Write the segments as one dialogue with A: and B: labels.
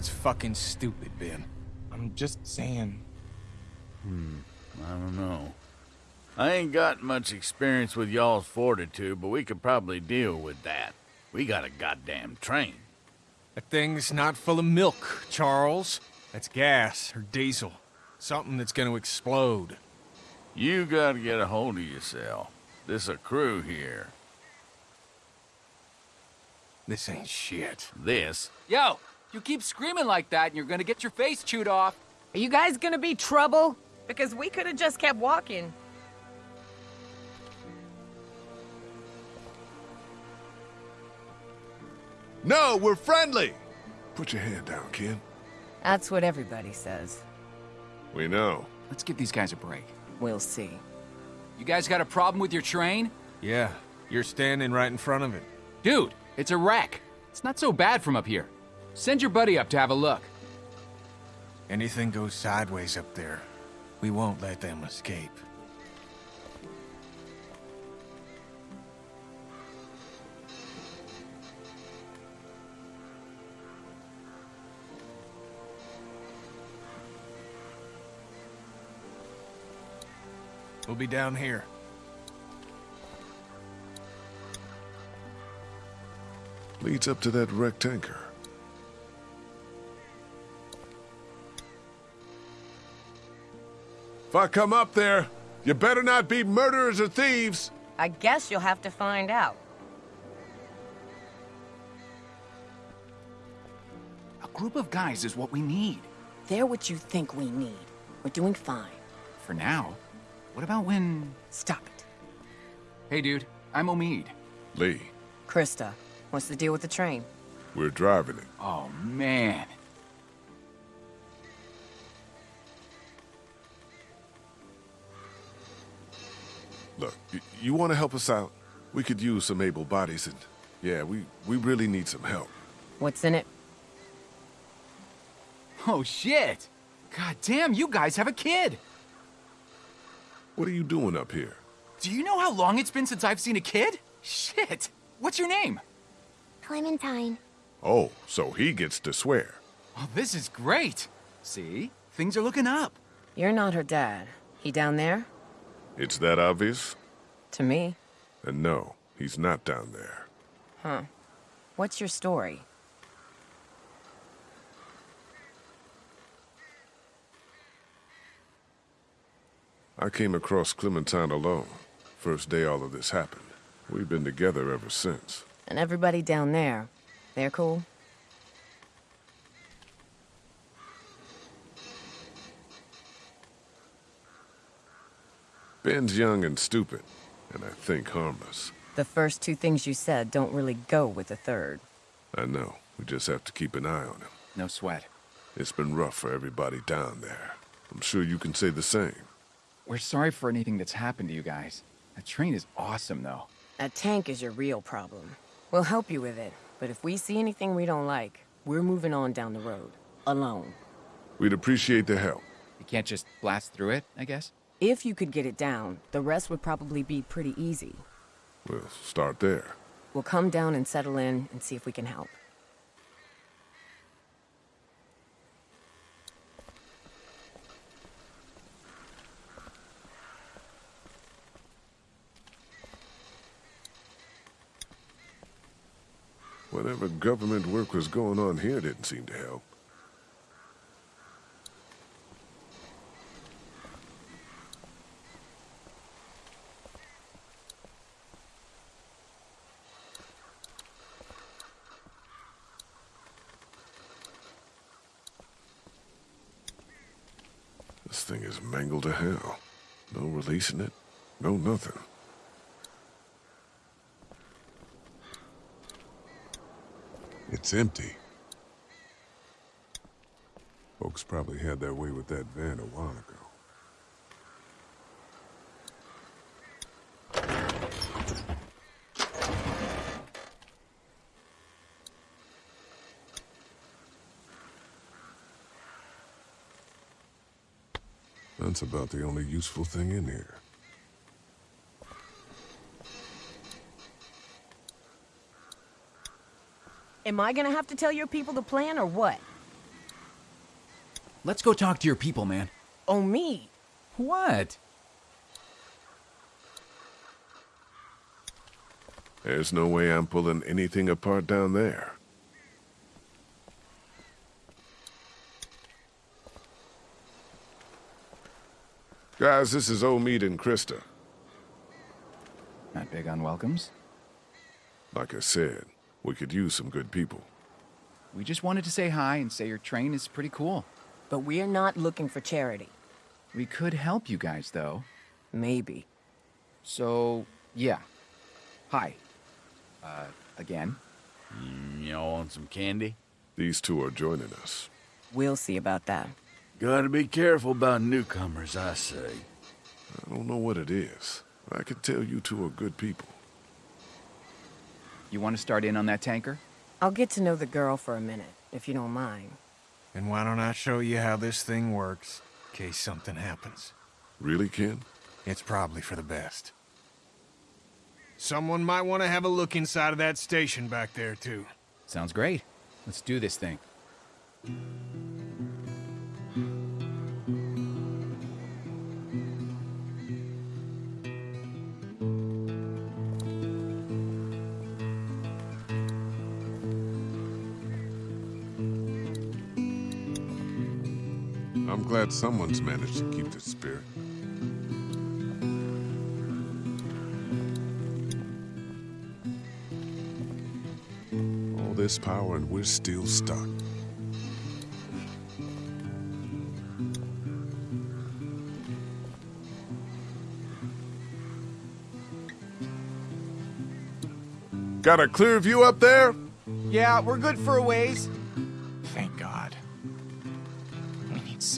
A: That's fucking stupid, Ben. I'm just saying.
B: Hmm, I don't know. I ain't got much experience with y'all's fortitude, but we could probably deal with that. We got a goddamn train.
A: That thing's not full of milk, Charles. That's gas or diesel. Something that's gonna explode.
B: You gotta get a hold of yourself. This a crew here.
A: This ain't shit.
B: This
C: Yo, you keep screaming like that and you're gonna get your face chewed off.
D: Are you guys gonna be trouble? Because we could have just kept walking.
E: No, we're friendly! Put your hand down, kid.
D: That's what everybody says.
E: We know.
C: Let's give these guys a break.
D: We'll see.
C: You guys got a problem with your train?
A: Yeah, you're standing right in front of it.
C: Dude, it's a wreck. It's not so bad from up here. Send your buddy up to have a look.
A: Anything goes sideways up there, we won't let them escape. We'll be down here.
E: Leads up to that wrecked tanker. If I come up there, you better not be murderers or thieves.
D: I guess you'll have to find out.
C: A group of guys is what we need.
D: They're what you think we need. We're doing fine.
C: For now. What about when...
D: Stop it.
C: Hey, dude, I'm Omid.
E: Lee,
D: Christa, what's the deal with the train?
E: we're driving it.
C: Oh, man.
E: Look, you want to help us out? We could use some able bodies, and yeah, we, we really need some help.
D: What's in it?
C: Oh, shit. God damn, you guys have a kid.
E: What are you doing up here?
C: Do you know how long it's been since I've seen a kid? Shit. What's your name?
F: Clementine.
E: Oh, so he gets to swear.
C: Oh, this is great. See? Things are looking up.
D: You're not her dad. He down there?
E: It's that obvious?
D: To me.
E: And no, he's not down there.
D: Huh. What's your story?
E: I came across Clementine alone. First day all of this happened. We've been together ever since.
D: And everybody down there, they're cool?
E: Ben's young and stupid, and I think harmless.
D: The first two things you said don't really go with the third.
E: I know. We just have to keep an eye on him.
C: No sweat.
E: It's been rough for everybody down there. I'm sure you can say the same.
C: We're sorry for anything that's happened to you guys. That train is awesome, though.
D: That tank is your real problem. We'll help you with it, but if we see anything we don't like, we're moving on down the road. Alone.
E: We'd appreciate the help.
C: You can't just blast through it, I guess?
D: If you could get it down, the rest would probably be pretty easy.
E: We'll start there.
D: We'll come down and settle in and see if we can help.
E: Whatever government work was going on here didn't seem to help. This thing is mangled to hell. No releasing it, no nothing. It's empty. Folks probably had their way with that van a while ago. That's about the only useful thing in here.
D: Am I gonna have to tell your people the plan or what?
C: Let's go talk to your people, man.
D: Oh, me?
C: What?
E: There's no way I'm pulling anything apart down there. Guys, this is Omid and Christa.
C: Not big on welcomes.
E: Like I said, we could use some good people.
C: We just wanted to say hi and say your train is pretty cool.
D: But we're not looking for charity.
C: We could help you guys, though.
D: Maybe.
C: So, yeah. Hi. Uh, again.
B: Y'all want some candy?
E: These two are joining us.
D: We'll see about that.
B: Gotta be careful about newcomers, I say.
E: I don't know what it is. I can tell you two are good people.
C: You want to start in on that tanker?
D: I'll get to know the girl for a minute, if you don't mind.
A: And why don't I show you how this thing works, in case something happens?
E: Really, Ken?
A: It's probably for the best. Someone might want to have a look inside of that station back there, too.
C: Sounds great. Let's do this thing.
E: Glad someone's managed to keep the spirit. All this power and we're still stuck. Got a clear view up there?
G: Yeah, we're good for a ways.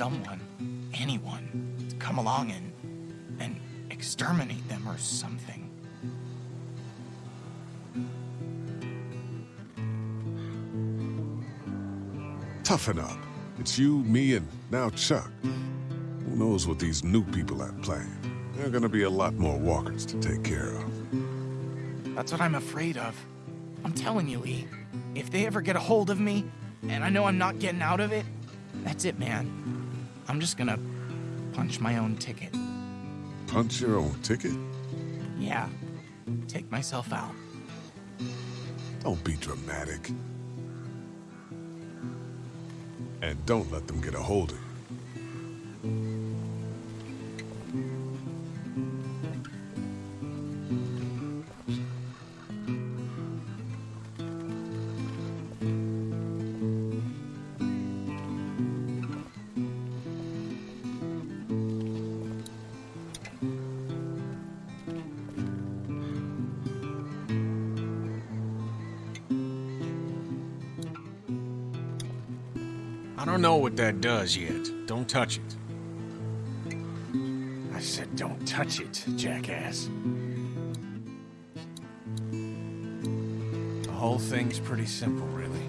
G: Someone, anyone, to come along and and exterminate them or something.
E: Toughen up. It's you, me, and now Chuck. Who knows what these new people have planned? There are gonna be a lot more walkers to take care of.
G: That's what I'm afraid of. I'm telling you, Lee. If they ever get a hold of me, and I know I'm not getting out of it, that's it, man. I'm just gonna punch my own ticket.
E: Punch your own ticket?
G: Yeah. Take myself out.
E: Don't be dramatic. And don't let them get a hold of you.
A: I don't know what that does yet. Don't touch it. I said don't touch it, jackass. The whole thing's pretty simple, really.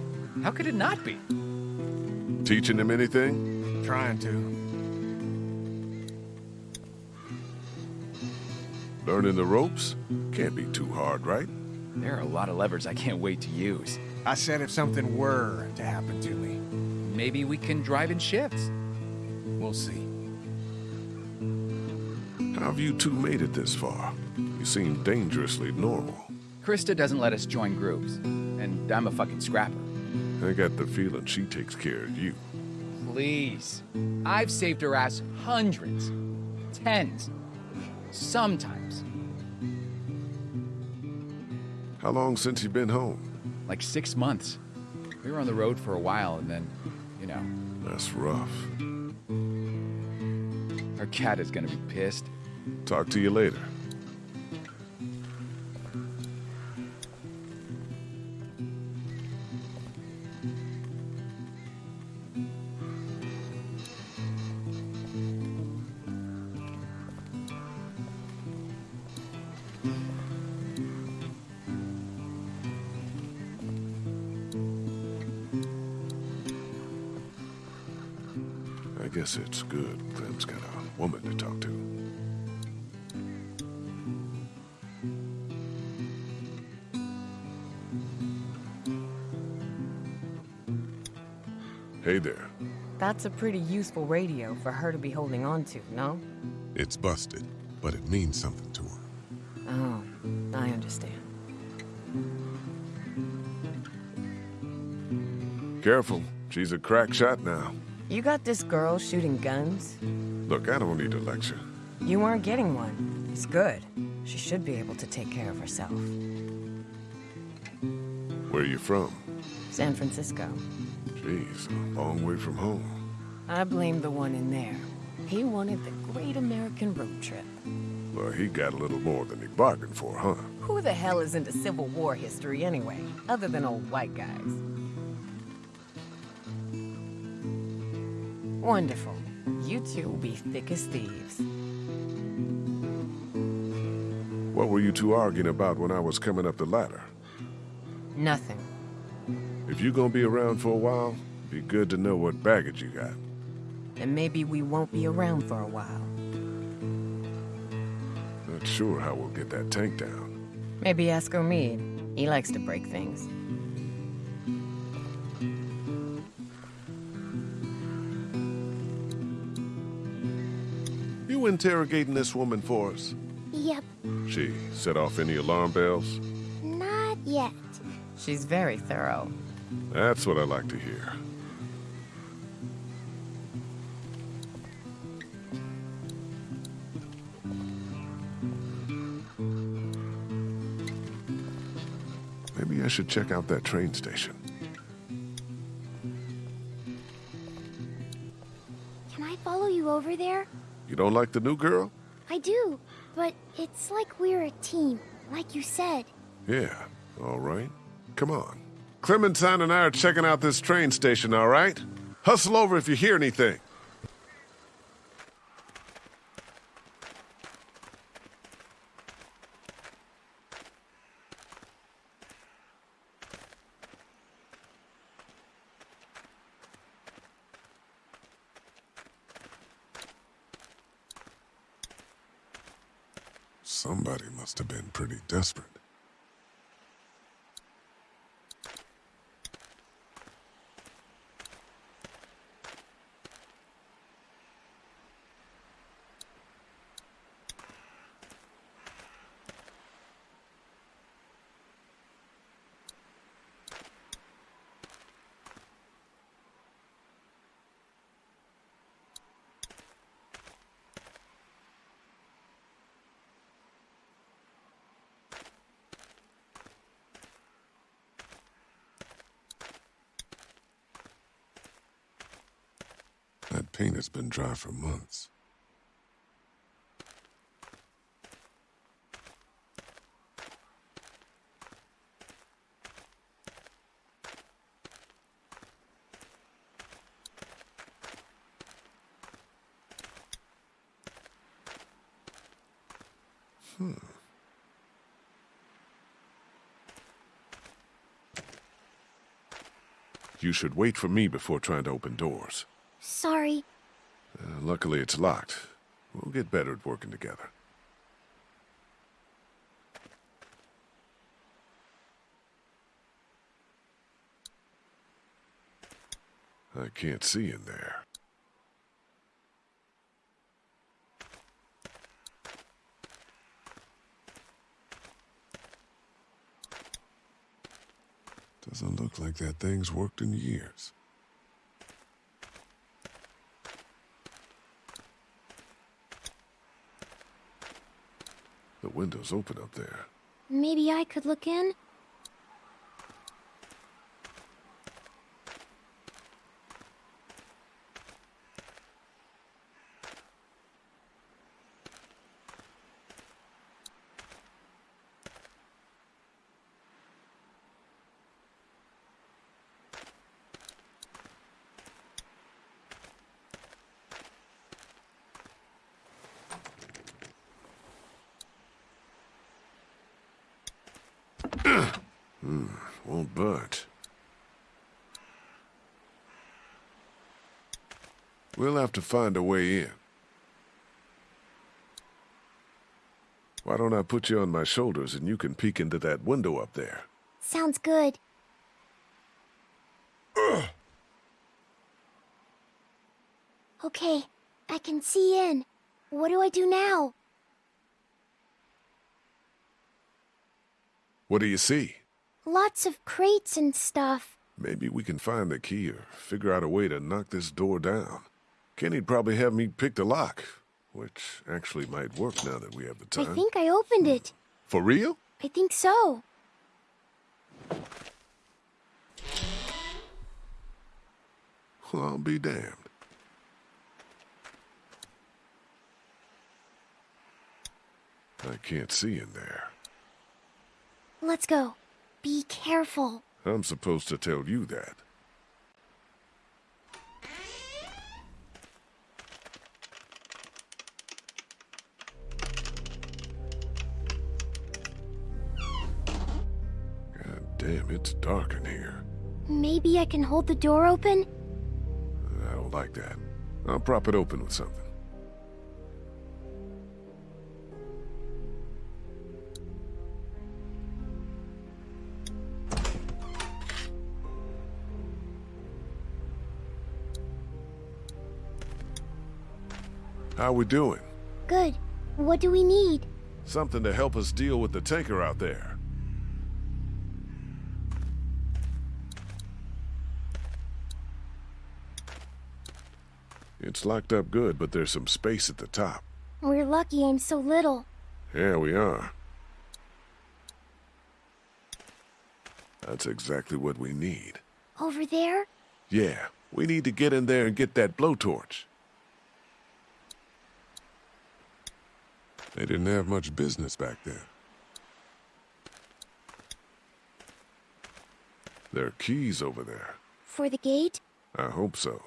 C: How could it not be?
E: Teaching them anything?
A: Trying to.
E: Learning the ropes? Can't be too hard, right?
C: There are a lot of levers I can't wait to use.
A: I said if something were to happen to me,
C: Maybe we can drive in shifts.
A: we'll see.
E: How have you two made it this far? You seem dangerously normal.
C: Christa doesn't let us join groups, and I'm a fucking scrapper.
E: I got the feeling she takes care of you.
C: Please. I've saved her ass hundreds, tens, sometimes.
E: How long since you've been home?
C: Like six months. We were on the road for a while, and then, you know,
E: That's rough.
C: our cat is gonna be pissed.
E: Talk to you later. Hey there.
D: That's a pretty useful radio for her to be holding on to, no?
E: It's busted, but it means something to her.
D: Oh, I understand.
E: Careful. She's a crack shot now.
D: You got this girl shooting guns?
E: Look, I don't need a lecture.
D: You weren't getting one. It's good. She should be able to take care of herself.
E: Where are you from?
D: San Francisco.
E: Jeez, a long way from home.
D: I blame the one in there. He wanted the great American road trip.
E: Well, he got a little more than he bargained for, huh?
D: Who the hell is into Civil War history anyway, other than old white guys? Wonderful. You two will be thick as thieves.
E: What were you two arguing about when I was coming up the ladder?
D: Nothing.
E: If you're gonna be around for a while, be good to know what baggage you got.
D: And maybe we won't be around for a while.
E: Not sure how we'll get that tank down.
D: Maybe ask Omid. He likes to break things.
E: You interrogating this woman for us?
F: Yep,
E: She set off any alarm bells?
F: not yet.
D: She's very thorough.
E: That's what I like to hear. Maybe I should check out that train station.
F: Can I follow you over there?
E: You don't like the new girl?
F: I do, but it's like we're a team, like you said.
E: Yeah, all right. Come on. Clementine and I are checking out this train station, all right? Hustle over if you hear anything. Somebody must have been pretty desperate. That paint has been dry for months. Hmm. You should wait for me before trying to open doors.
F: Sorry.
E: Luckily, it's locked. We'll get better at working together. I can't see in there. Doesn't look like that thing's worked in years. Window's open up there.
F: Maybe I could look in?
E: Won't budge. We'll have to find a way in. Why don't I put you on my shoulders and you can peek into that window up there?
F: Sounds good. Okay, I can see in. What do I do now?
E: What do you see?
F: Lots of crates and stuff.
E: Maybe we can find the key or figure out a way to knock this door down. Kenny'd probably have me pick the lock, which actually might work now that we have the time.
F: I think I opened it.
E: For real?
F: I think so.
E: Well, I'll be damned. I can't see in there.
F: Let's go. Be careful.
E: I'm supposed to tell you that. Damn, it's dark in here.
F: Maybe I can hold the door open?
E: I don't like that. I'll prop it open with something. How we doing?
F: Good. What do we need?
E: Something to help us deal with the tanker out there. It's locked up good, but there's some space at the top.
F: We're lucky I'm so little.
E: Yeah, we are. That's exactly what we need.
F: Over there?
E: Yeah, we need to get in there and get that blowtorch. They didn't have much business back there. There are keys over there.
F: For the gate?
E: I hope so.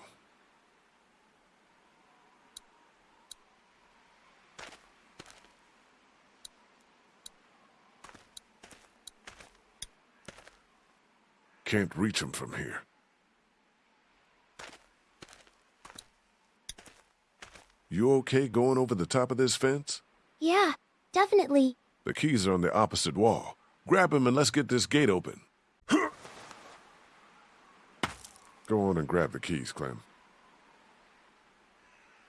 E: Can't reach him from here. You okay going over the top of this fence?
F: Yeah, definitely.
E: The keys are on the opposite wall. Grab him and let's get this gate open. Go on and grab the keys, Clem.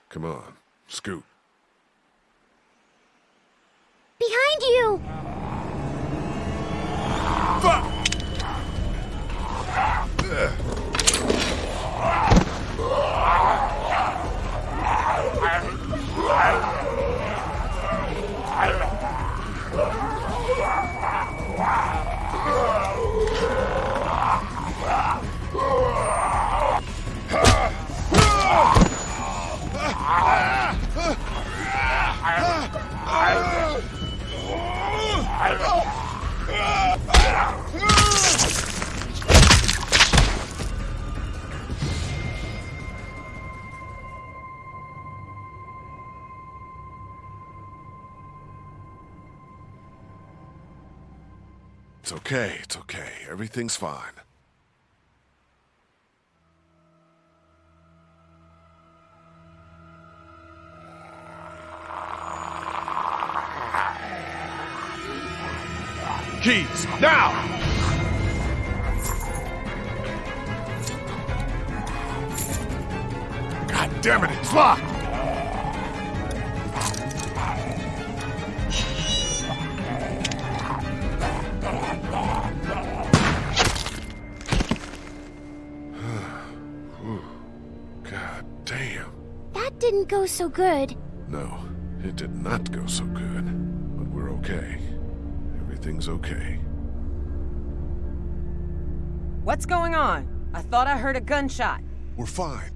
E: Come on, scoot.
F: Behind you!
E: Okay, it's okay. Everything's fine. Keys, now! God damn it, it's locked!
F: Didn't go so good.
E: No, it did not go so good. But we're okay. Everything's okay.
D: What's going on? I thought I heard a gunshot.
E: We're fine.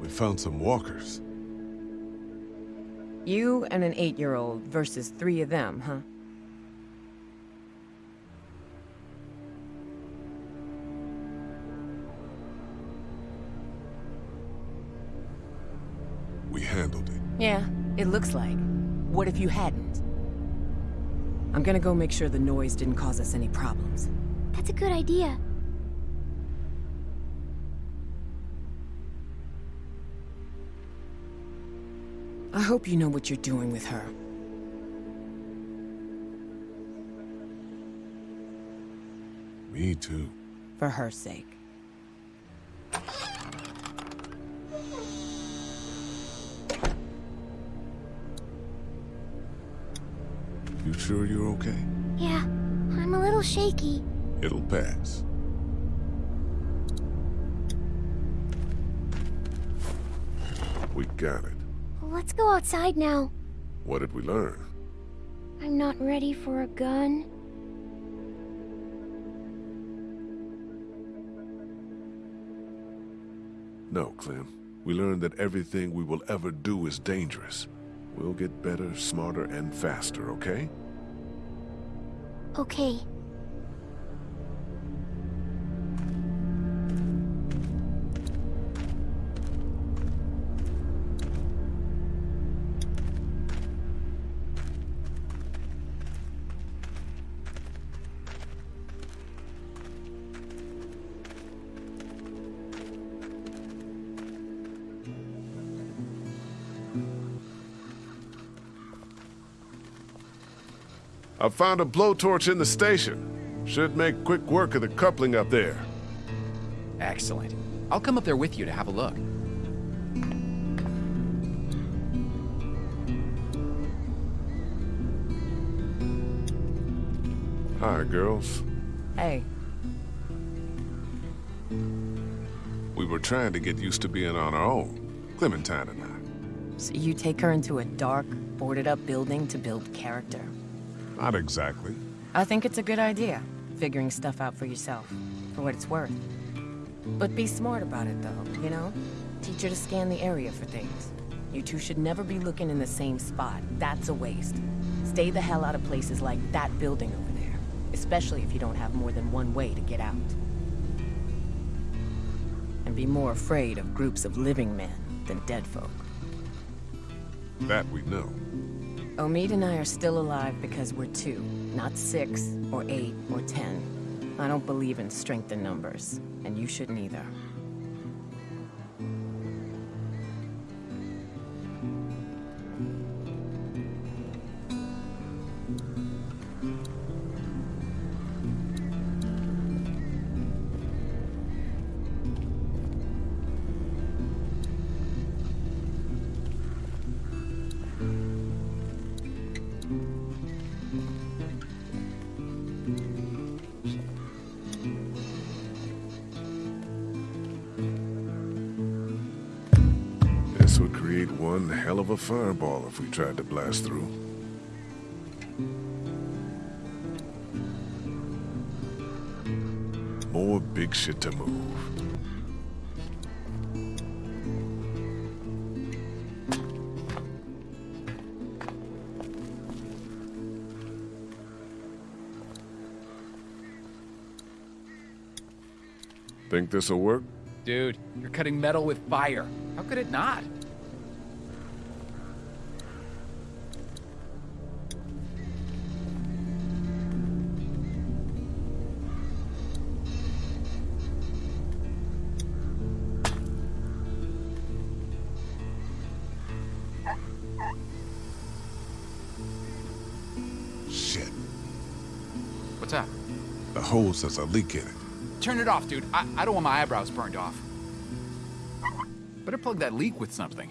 E: We found some walkers.
D: You and an eight-year-old versus three of them, huh? Yeah, it looks like. What if you hadn't? I'm gonna go make sure the noise didn't cause us any problems.
F: That's a good idea.
D: I hope you know what you're doing with her.
E: Me Me too.
D: For her sake.
E: You sure you're okay?
F: Yeah, I'm a little shaky.
E: It'll pass. We got it.
F: Let's go outside now.
E: What did we learn?
F: I'm not ready for a gun.
E: No, Clem. We learned that everything we will ever do is dangerous. We'll get better, smarter, and faster, okay?
F: Okay.
E: I found a blowtorch in the station. Should make quick work of the coupling up there.
C: Excellent. I'll come up there with you to have a look.
E: Hi, girls.
D: Hey,
E: We were trying to get used to being on our own, Clementine and I.
D: so you take her into a dark, boarded up building to build character.
E: Not exactly.
D: I think it's a good idea, figuring stuff out for yourself, for what it's worth. But be smart about it, though, you know? Teach her to scan the area for things. You two should never be looking in the same spot. That's a waste. Stay the hell out of places like that building over there, especially if you don't have more than one way to get out. And be more afraid of groups of living men than dead folk.
E: That we know.
D: Omid and I are still alive because we're two, not six, or eight, or ten. I don't believe in strength in numbers, and you shouldn't either.
E: Fireball if we tried to blast through. More big shit to move. Think this'll work?
C: Dude, you're cutting metal with fire. How could it not?
E: The hose has a leak in it.
C: Turn it off, dude. I, I don't want my eyebrows burned off. Better plug that leak with something.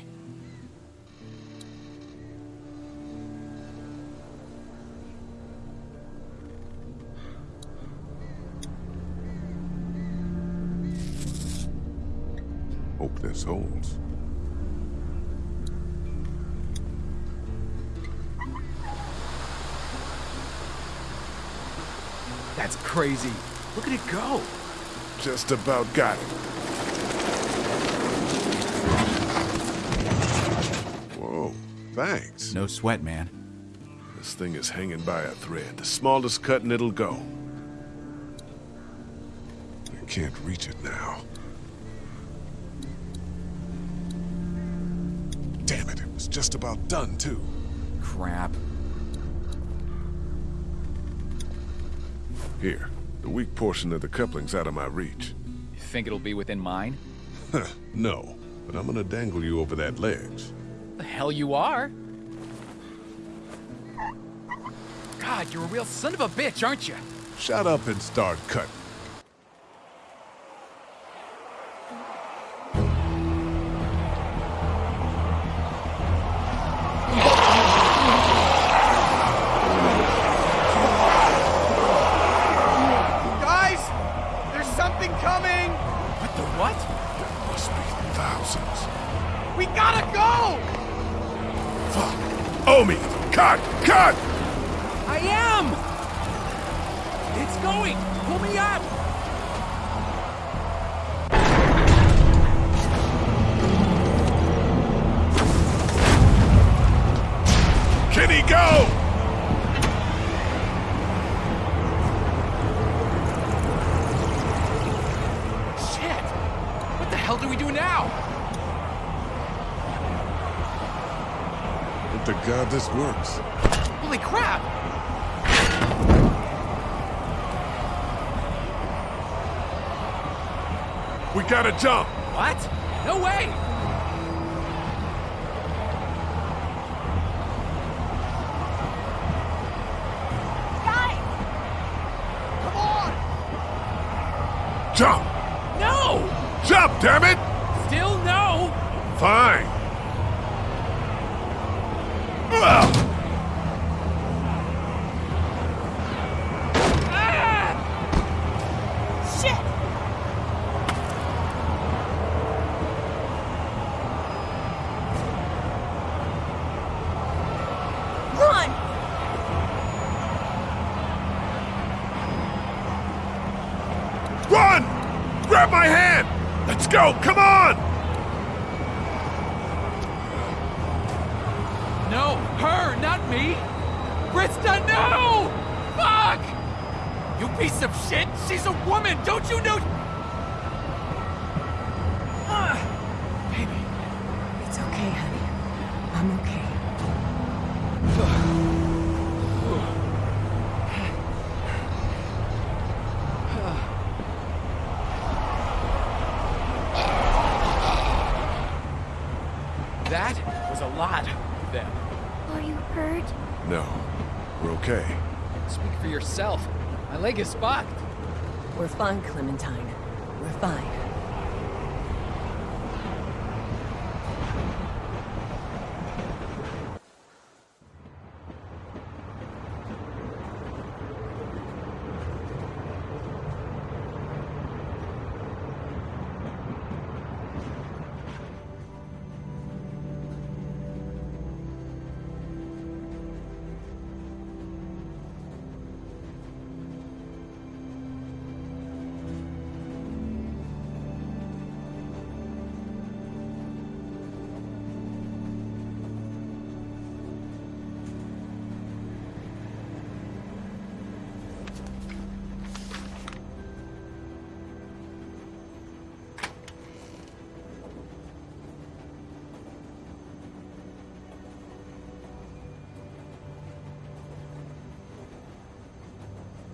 E: Hope this holds.
C: That's crazy. Look at it go.
E: Just about got it. Whoa, thanks.
C: No sweat, man.
E: This thing is hanging by a thread. The smallest cut and it'll go. I can't reach it now. Damn it, it was just about done, too.
C: Crap.
E: Here, the weak portion of the coupling's out of my reach.
C: You think it'll be within mine?
E: no, but I'm gonna dangle you over that ledge.
C: The hell you are? God, you're a real son of a bitch, aren't you?
E: Shut up and start cutting. This works.
C: Holy crap!
E: We gotta jump!
C: What? No way!
F: Guys!
C: Come on!
E: Jump!
H: No!
E: Jump, damn it!
H: Still no!
E: Fine. Ugh.
F: Shit! Run!
E: Run! Grab my hand! Let's go! Come on!
H: No! Her, not me! Christa, no! Fuck! You piece of shit! She's a woman! Don't you know? Ah, baby.
D: It's okay, honey. I'm okay.
H: That was a lot of them.
F: Are you hurt?
E: No. We're okay.
H: Speak for yourself. My leg is fucked.
D: We're fine, Clementine. We're fine.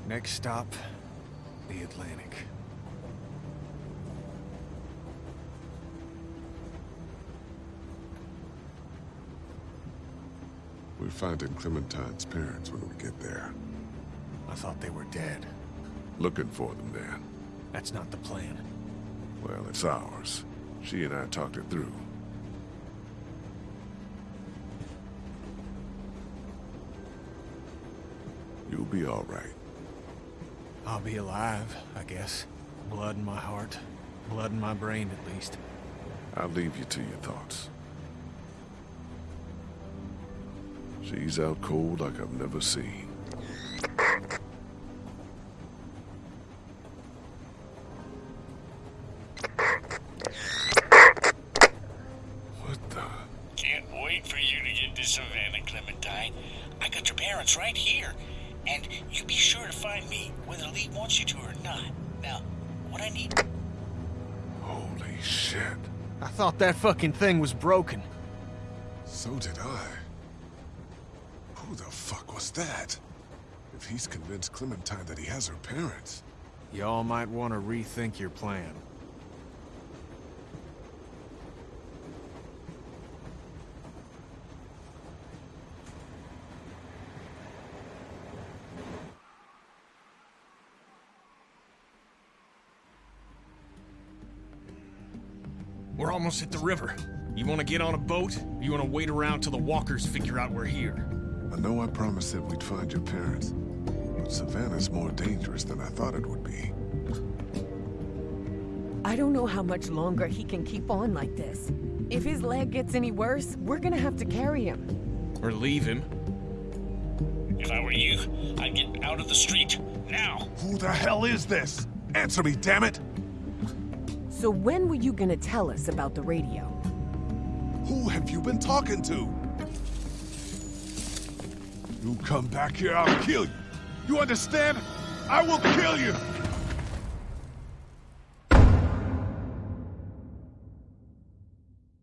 A: Next stop, the Atlantic.
E: We're finding Clementine's parents when we get there.
A: I thought they were dead.
E: Looking for them then.
A: That's not the plan.
E: Well, it's ours. She and I talked it through. You'll be all right.
A: I'll be alive, I guess. Blood in my heart. Blood in my brain, at least.
E: I'll leave you to your thoughts. She's out cold like I've never seen.
A: Thought that fucking thing was broken.
E: So did I. Who the fuck was that? If he's convinced Clementine that he has her parents.
A: Y'all might want to rethink your plan. We're almost at the river. You want to get on a boat? Or you want to wait around till the walkers figure out we're here?
E: I know I promised that we'd find your parents. But Savannah's more dangerous than I thought it would be.
D: I don't know how much longer he can keep on like this. If his leg gets any worse, we're gonna have to carry him.
A: Or leave him.
I: If I were you, I'd get out of the street now.
E: Who the hell is this? Answer me, damn it!
D: So when were you gonna tell us about the radio?
E: Who have you been talking to? You come back here, I'll kill you. You understand? I will kill you!